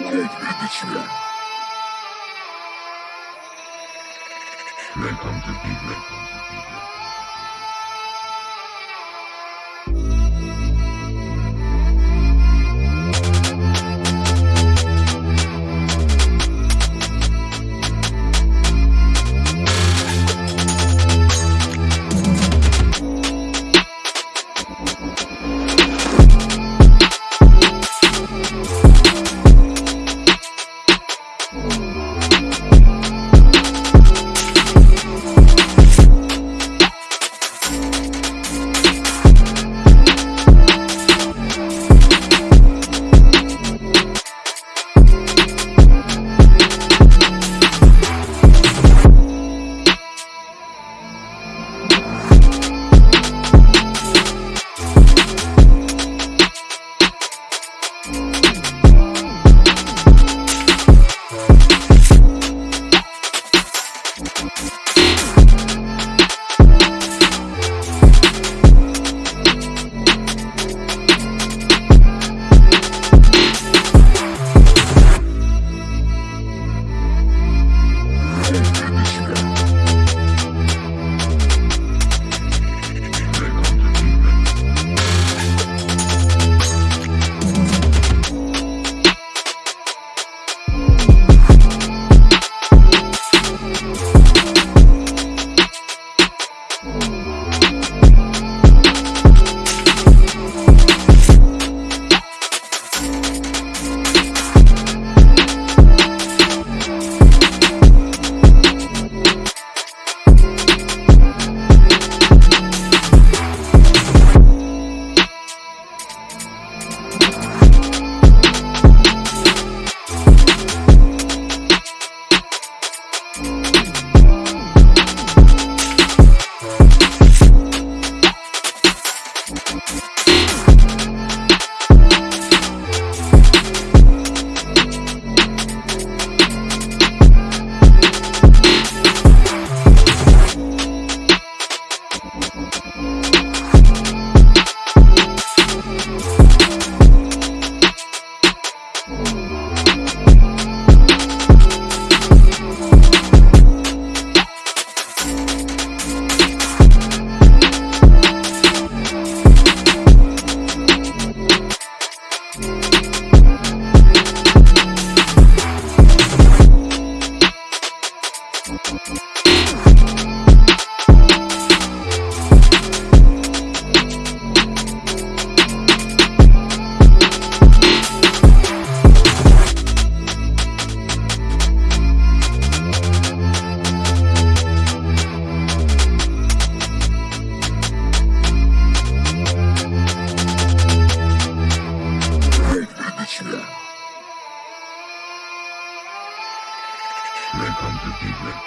Welcome to Big Welcome to Big Welcome. Underground Evening.